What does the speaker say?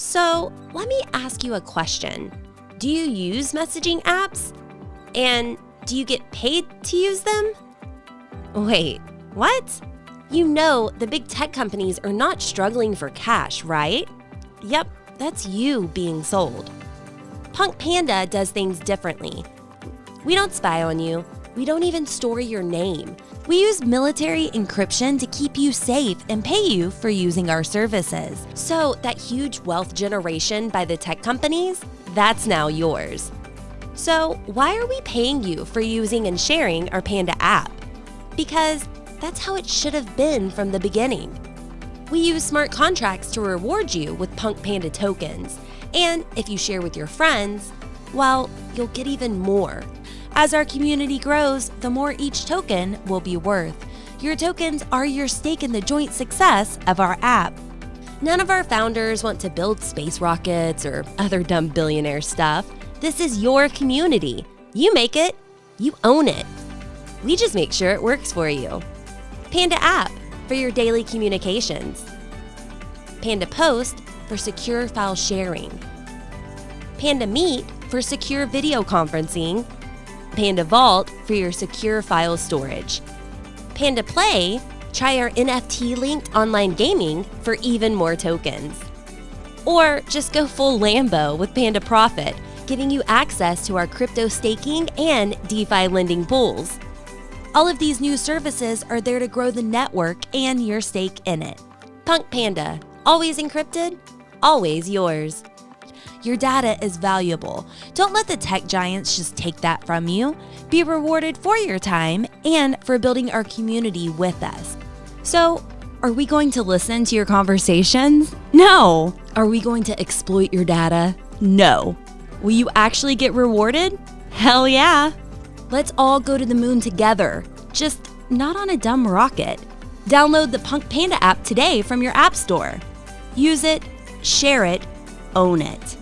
So, let me ask you a question. Do you use messaging apps? And do you get paid to use them? Wait, what? You know, the big tech companies are not struggling for cash, right? Yep, that's you being sold. Punk Panda does things differently. We don't spy on you, we don't even store your name. We use military encryption to keep you safe and pay you for using our services. So, that huge wealth generation by the tech companies, that's now yours. So, why are we paying you for using and sharing our Panda app? Because that's how it should have been from the beginning. We use smart contracts to reward you with Punk Panda tokens. And if you share with your friends, well, you'll get even more. As our community grows, the more each token will be worth. Your tokens are your stake in the joint success of our app. None of our founders want to build space rockets or other dumb billionaire stuff. This is your community. You make it, you own it. We just make sure it works for you. Panda App for your daily communications. Panda Post for secure file sharing. Panda Meet for secure video conferencing Panda Vault for your secure file storage. Panda Play, try our NFT linked online gaming for even more tokens. Or just go full Lambo with Panda Profit, giving you access to our crypto staking and DeFi lending pools. All of these new services are there to grow the network and your stake in it. Punk Panda, always encrypted, always yours. Your data is valuable. Don't let the tech giants just take that from you. Be rewarded for your time and for building our community with us. So, are we going to listen to your conversations? No. Are we going to exploit your data? No. Will you actually get rewarded? Hell yeah. Let's all go to the moon together, just not on a dumb rocket. Download the Punk Panda app today from your App Store. Use it, share it, own it.